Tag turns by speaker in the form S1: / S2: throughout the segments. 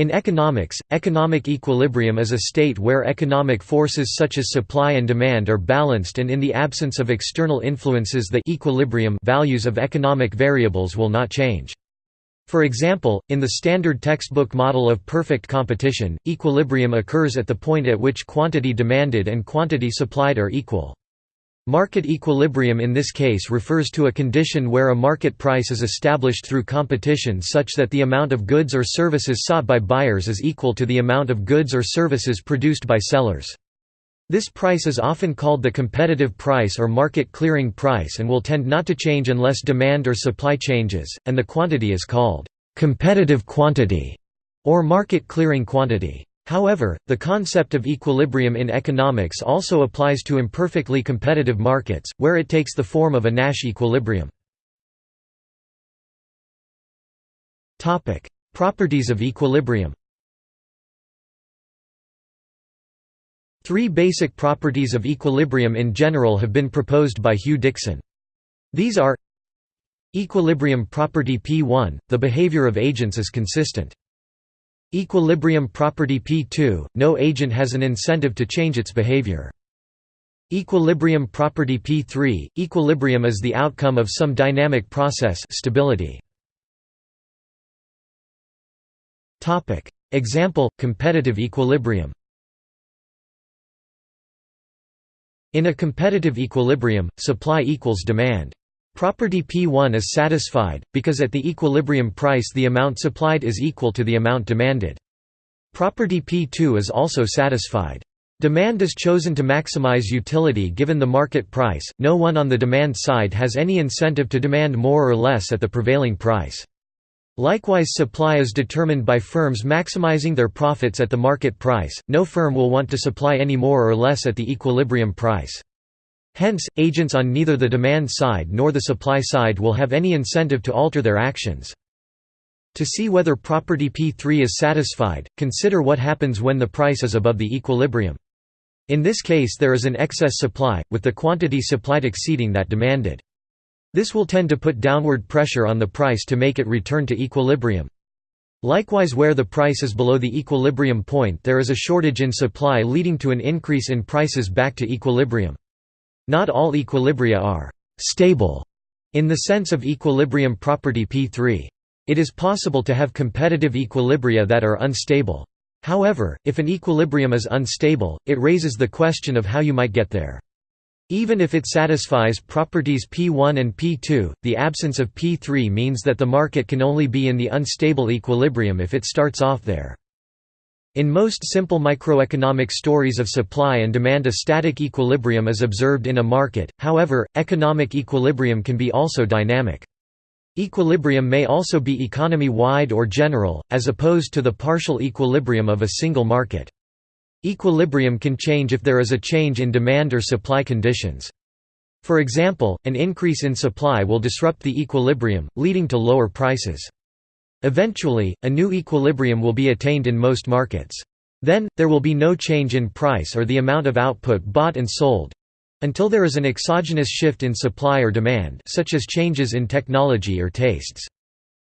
S1: In economics, economic equilibrium is a state where economic forces such as supply and demand are balanced and in the absence of external influences the equilibrium values of economic variables will not change. For example, in the standard textbook model of perfect competition, equilibrium occurs at the point at which quantity demanded and quantity supplied are equal. Market equilibrium in this case refers to a condition where a market price is established through competition such that the amount of goods or services sought by buyers is equal to the amount of goods or services produced by sellers. This price is often called the competitive price or market clearing price and will tend not to change unless demand or supply changes, and the quantity is called competitive quantity or market clearing quantity. However, the concept of equilibrium in economics also applies to imperfectly competitive markets, where it takes the form of a Nash equilibrium. Properties of equilibrium Three basic properties of equilibrium in general have been proposed by Huw Dixon. These are Equilibrium property P1 – the behavior of agents is consistent. Equilibrium property P2 – no agent has an incentive to change its behavior. Equilibrium property P3 – equilibrium is the outcome of some dynamic process stability. Example – competitive equilibrium In a competitive equilibrium, supply equals demand. Property P1 is satisfied, because at the equilibrium price the amount supplied is equal to the amount demanded. Property P2 is also satisfied. Demand is chosen to maximize utility given the market price, no one on the demand side has any incentive to demand more or less at the prevailing price. Likewise supply is determined by firms maximizing their profits at the market price, no firm will want to supply any more or less at the equilibrium price. Hence, agents on neither the demand side nor the supply side will have any incentive to alter their actions. To see whether property P3 is satisfied, consider what happens when the price is above the equilibrium. In this case there is an excess supply, with the quantity supplied exceeding that demanded. This will tend to put downward pressure on the price to make it return to equilibrium. Likewise where the price is below the equilibrium point there is a shortage in supply leading to an increase in prices back to equilibrium. Not all equilibria are «stable» in the sense of equilibrium property P3. It is possible to have competitive equilibria that are unstable. However, if an equilibrium is unstable, it raises the question of how you might get there. Even if it satisfies properties P1 and P2, the absence of P3 means that the market can only be in the unstable equilibrium if it starts off there. In most simple microeconomic stories of supply and demand a static equilibrium is observed in a market, however, economic equilibrium can be also dynamic. Equilibrium may also be economy-wide or general, as opposed to the partial equilibrium of a single market. Equilibrium can change if there is a change in demand or supply conditions. For example, an increase in supply will disrupt the equilibrium, leading to lower prices. Eventually, a new equilibrium will be attained in most markets. Then, there will be no change in price or the amount of output bought and sold until there is an exogenous shift in supply or demand such as changes in technology or tastes.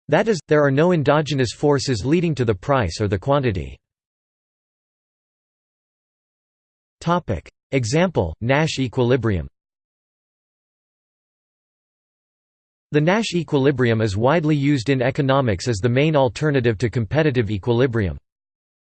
S1: That is, there are no endogenous forces leading to the price or the quantity. Example, Nash equilibrium The Nash equilibrium is widely used in economics as the main alternative to competitive equilibrium.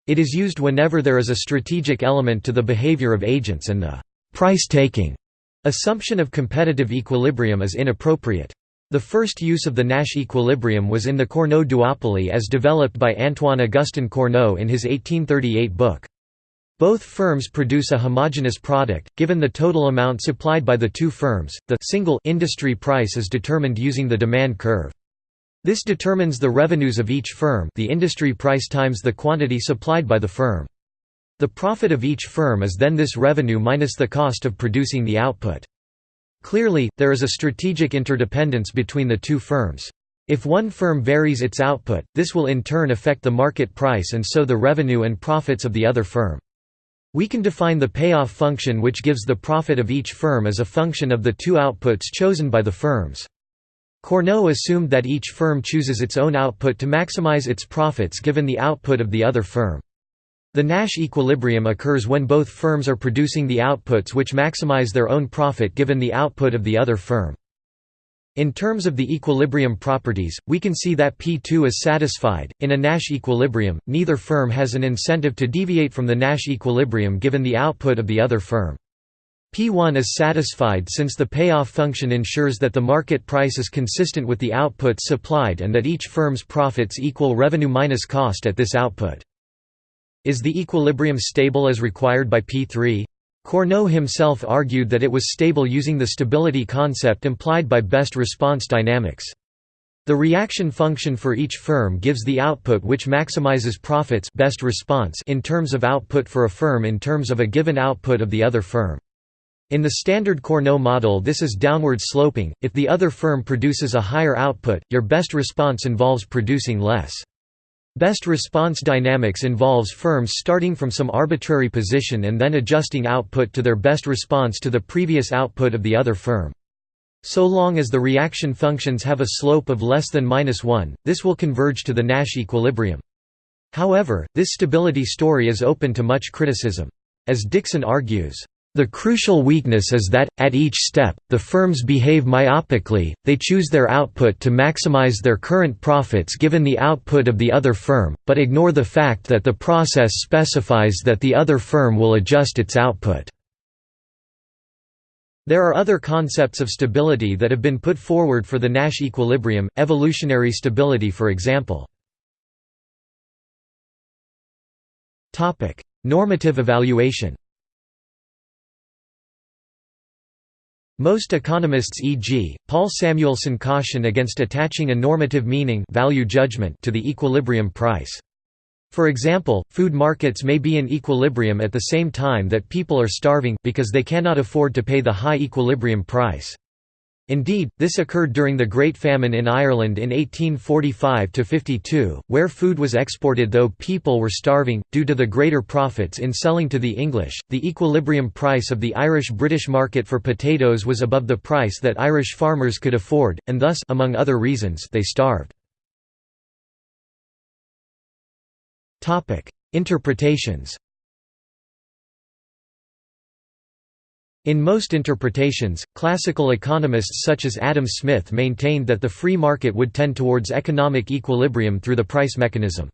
S1: It is used whenever there is a strategic element to the behavior of agents and the «price-taking» assumption of competitive equilibrium is inappropriate. The first use of the Nash equilibrium was in the Cournot duopoly as developed by Antoine-Augustin Cournot in his 1838 book. Both firms produce a homogeneous product. Given the total amount supplied by the two firms, the single industry price is determined using the demand curve. This determines the revenues of each firm, the industry price times the quantity supplied by the firm. The profit of each firm is then this revenue minus the cost of producing the output. Clearly, there is a strategic interdependence between the two firms. If one firm varies its output, this will in turn affect the market price and so the revenue and profits of the other firm. We can define the payoff function which gives the profit of each firm as a function of the two outputs chosen by the firms. Cournot assumed that each firm chooses its own output to maximize its profits given the output of the other firm. The Nash equilibrium occurs when both firms are producing the outputs which maximize their own profit given the output of the other firm. In terms of the equilibrium properties, we can see that P2 is satisfied. In a Nash equilibrium, neither firm has an incentive to deviate from the Nash equilibrium given the output of the other firm. P1 is satisfied since the payoff function ensures that the market price is consistent with the output supplied and that each firm's profits equal revenue minus cost at this output. Is the equilibrium stable as required by P3? Cournot himself argued that it was stable using the stability concept implied by best response dynamics. The reaction function for each firm gives the output which maximizes profits best response in terms of output for a firm in terms of a given output of the other firm. In the standard Cournot model this is downward sloping, if the other firm produces a higher output, your best response involves producing less. Best response dynamics involves firms starting from some arbitrary position and then adjusting output to their best response to the previous output of the other firm. So long as the reaction functions have a slope of less than minus 1, this will converge to the Nash equilibrium. However, this stability story is open to much criticism. As Dixon argues, the crucial weakness is that, at each step, the firms behave myopically, they choose their output to maximize their current profits given the output of the other firm, but ignore the fact that the process specifies that the other firm will adjust its output. There are other concepts of stability that have been put forward for the Nash equilibrium, evolutionary stability for example. Normative evaluation Most economists e.g., Paul Samuelson caution against attaching a normative meaning value judgment to the equilibrium price. For example, food markets may be in equilibrium at the same time that people are starving, because they cannot afford to pay the high equilibrium price. Indeed, this occurred during the Great Famine in Ireland in 1845–52, where food was exported though people were starving, due to the greater profits in selling to the English. The equilibrium price of the Irish-British market for potatoes was above the price that Irish farmers could afford, and thus among other reasons, they starved. Interpretations In most interpretations, classical economists such as Adam Smith maintained that the free market would tend towards economic equilibrium through the price mechanism.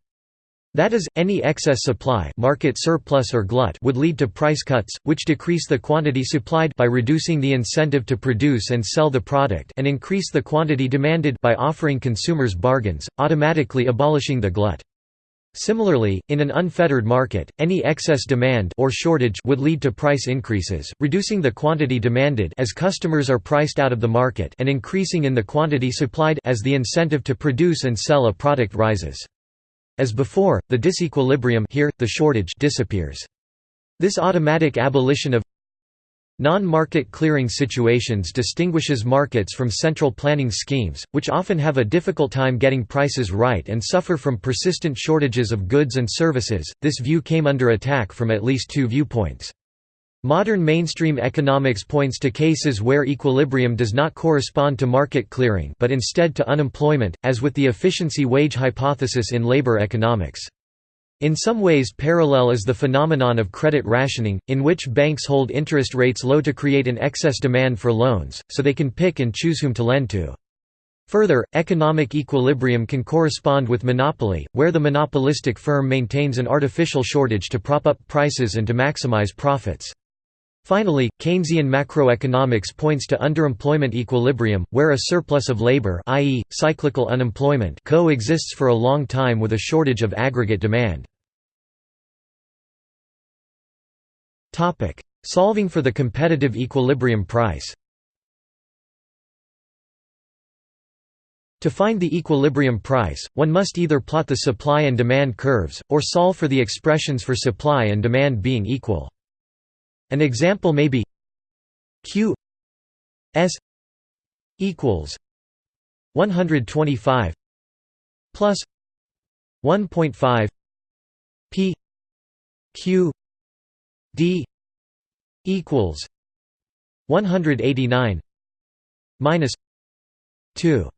S1: That is, any excess supply market surplus or glut would lead to price cuts, which decrease the quantity supplied by reducing the incentive to produce and sell the product and increase the quantity demanded by offering consumers bargains, automatically abolishing the glut. Similarly, in an unfettered market, any excess demand or shortage would lead to price increases, reducing the quantity demanded as customers are priced out of the market and increasing in the quantity supplied as the incentive to produce and sell a product rises. As before, the disequilibrium here, the shortage disappears. This automatic abolition of Non-market clearing situations distinguishes markets from central planning schemes, which often have a difficult time getting prices right and suffer from persistent shortages of goods and services. This view came under attack from at least two viewpoints. Modern mainstream economics points to cases where equilibrium does not correspond to market clearing but instead to unemployment, as with the efficiency wage hypothesis in labor economics. In some ways parallel is the phenomenon of credit rationing, in which banks hold interest rates low to create an excess demand for loans, so they can pick and choose whom to lend to. Further, economic equilibrium can correspond with monopoly, where the monopolistic firm maintains an artificial shortage to prop up prices and to maximize profits. Finally, Keynesian macroeconomics points to underemployment equilibrium, where a surplus of labor i.e., cyclical unemployment coexists for a long time with a shortage of aggregate demand. Solving for the competitive equilibrium price To find the equilibrium price, one must either plot the supply and demand curves, or solve for the expressions for supply and demand being equal. An example may be Q S equals 125 plus 1.5 P Q D equals 189 minus 2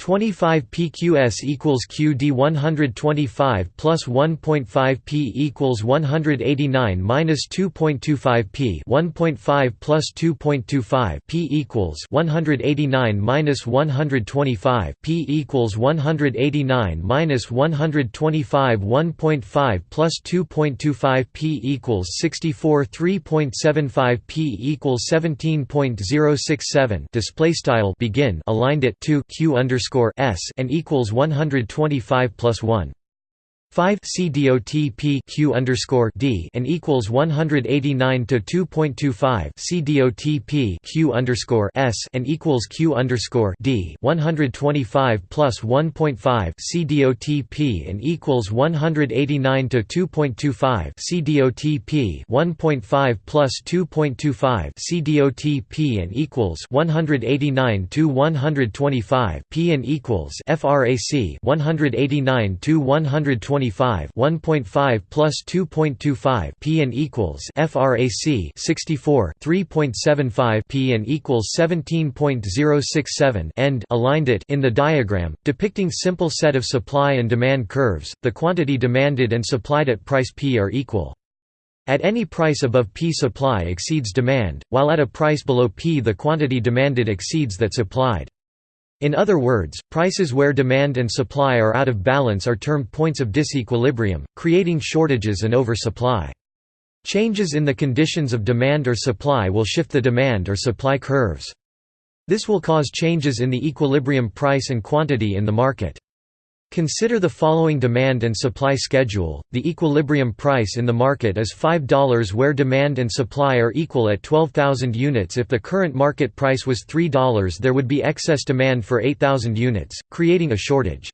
S1: 25 pqs equals qd 125 plus 1.5 p equals 189 minus 2.25 p 1.5 plus 2.25 p equals 189 minus 125 p equals 189 minus 125 1.5 plus 2.25 p equals 64 3.75 p equals 17.067 display style begin aligned at 2 q underscore underscore s and equals 125 plus 1. 5 C dot P Q underscore D and equals 189 to 2.25 C dot underscore S and equals Q underscore D 125 plus 1.5 C dot P and equals 189 to 2.25 C dot P 1.5 plus 2.25 C dot P and equals 189 to 125 P and equals FRAC 189 to 125 25 1.5 plus 2.25 p and equals frac 64 3.75 p and equals 17.067 end aligned it in the diagram depicting simple set of supply and demand curves the quantity demanded and supplied at price p are equal at any price above P supply exceeds demand, while at a price below P the quantity demanded exceeds that supplied. In other words, prices where demand and supply are out of balance are termed points of disequilibrium, creating shortages and oversupply. Changes in the conditions of demand or supply will shift the demand or supply curves. This will cause changes in the equilibrium price and quantity in the market. Consider the following demand and supply schedule. The equilibrium price in the market is $5 where demand and supply are equal at 12,000 units. If the current market price was $3, there would be excess demand for 8,000 units, creating a shortage.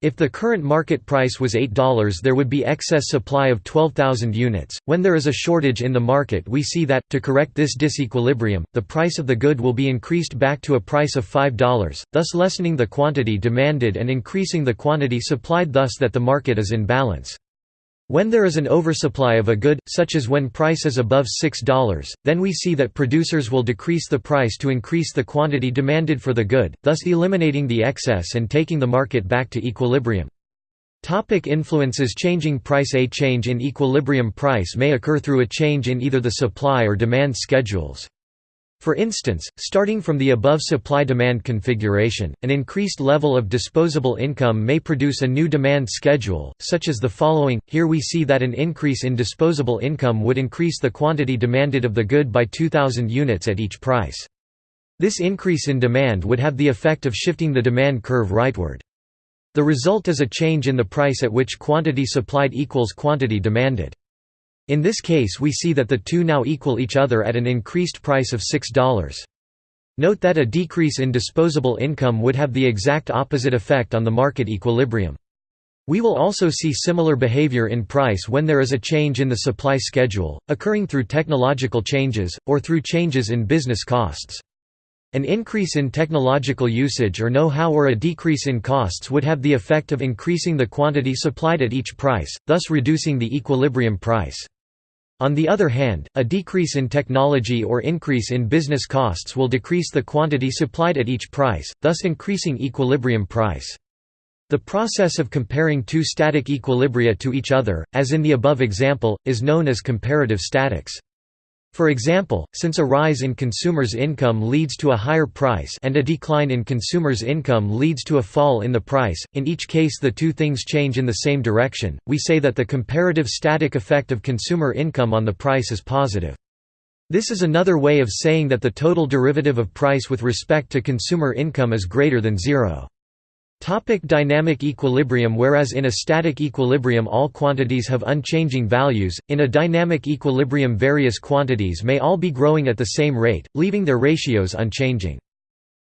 S1: If the current market price was $8 there would be excess supply of 12,000 units. When there is a shortage in the market we see that, to correct this disequilibrium, the price of the good will be increased back to a price of $5, thus lessening the quantity demanded and increasing the quantity supplied thus that the market is in balance. When there is an oversupply of a good, such as when price is above $6, then we see that producers will decrease the price to increase the quantity demanded for the good, thus eliminating the excess and taking the market back to equilibrium. Topic influences changing price A change in equilibrium price may occur through a change in either the supply or demand schedules. For instance, starting from the above supply-demand configuration, an increased level of disposable income may produce a new demand schedule, such as the following. Here we see that an increase in disposable income would increase the quantity demanded of the good by 2,000 units at each price. This increase in demand would have the effect of shifting the demand curve rightward. The result is a change in the price at which quantity supplied equals quantity demanded. In this case we see that the two now equal each other at an increased price of $6. Note that a decrease in disposable income would have the exact opposite effect on the market equilibrium. We will also see similar behavior in price when there is a change in the supply schedule, occurring through technological changes, or through changes in business costs. An increase in technological usage or know-how or a decrease in costs would have the effect of increasing the quantity supplied at each price, thus reducing the equilibrium price. On the other hand, a decrease in technology or increase in business costs will decrease the quantity supplied at each price, thus increasing equilibrium price. The process of comparing two static equilibria to each other, as in the above example, is known as comparative statics. For example, since a rise in consumers' income leads to a higher price and a decline in consumers' income leads to a fall in the price, in each case the two things change in the same direction, we say that the comparative static effect of consumer income on the price is positive. This is another way of saying that the total derivative of price with respect to consumer income is greater than zero. Topic dynamic equilibrium Whereas in a static equilibrium all quantities have unchanging values, in a dynamic equilibrium various quantities may all be growing at the same rate, leaving their ratios unchanging.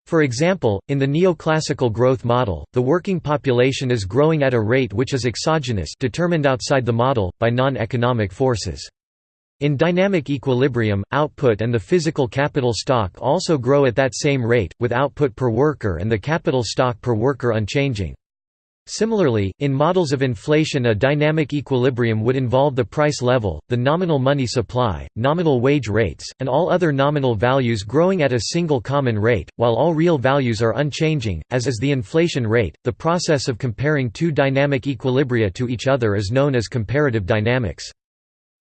S1: For example, in the neoclassical growth model, the working population is growing at a rate which is exogenous determined outside the model, by non-economic forces. In dynamic equilibrium, output and the physical capital stock also grow at that same rate, with output per worker and the capital stock per worker unchanging. Similarly, in models of inflation a dynamic equilibrium would involve the price level, the nominal money supply, nominal wage rates, and all other nominal values growing at a single common rate, while all real values are unchanging, as is the inflation rate. The process of comparing two dynamic equilibria to each other is known as comparative dynamics.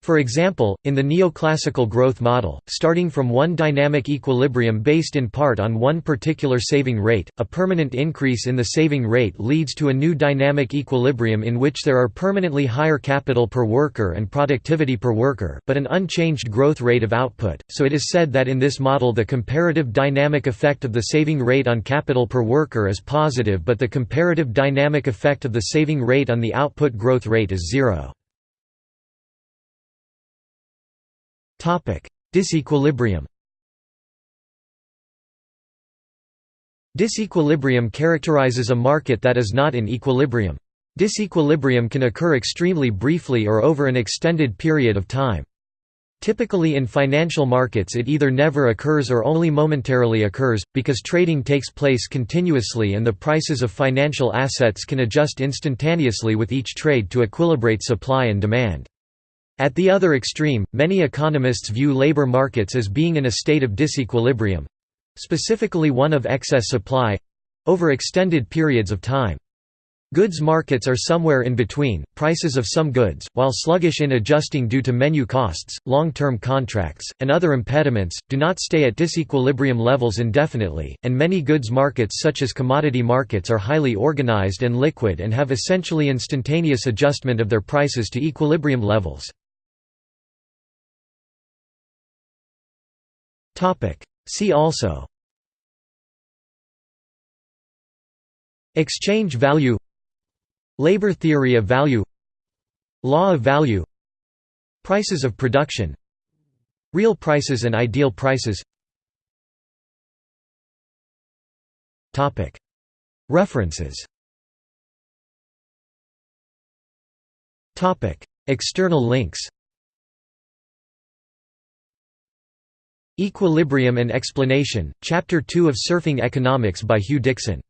S1: For example, in the neoclassical growth model, starting from one dynamic equilibrium based in part on one particular saving rate, a permanent increase in the saving rate leads to a new dynamic equilibrium in which there are permanently higher capital per worker and productivity per worker, but an unchanged growth rate of output. So it is said that in this model the comparative dynamic effect of the saving rate on capital per worker is positive but the comparative dynamic effect of the saving rate on the output growth rate is zero. Disequilibrium Disequilibrium characterizes a market that is not in equilibrium. Disequilibrium can occur extremely briefly or over an extended period of time. Typically in financial markets it either never occurs or only momentarily occurs, because trading takes place continuously and the prices of financial assets can adjust instantaneously with each trade to equilibrate supply and demand. At the other extreme, many economists view labor markets as being in a state of disequilibrium—specifically one of excess supply—over extended periods of time. Goods markets are somewhere in between, prices of some goods, while sluggish in adjusting due to menu costs, long-term contracts, and other impediments, do not stay at disequilibrium levels indefinitely, and many goods markets such as commodity markets are highly organized and liquid and have essentially instantaneous adjustment of their prices to equilibrium levels. See also. Exchange value. Labor theory of value. Law of value. Prices of production. Real prices and ideal prices. References. External links Equilibrium and Explanation, Chapter 2 of Surfing Economics by Huw Dixon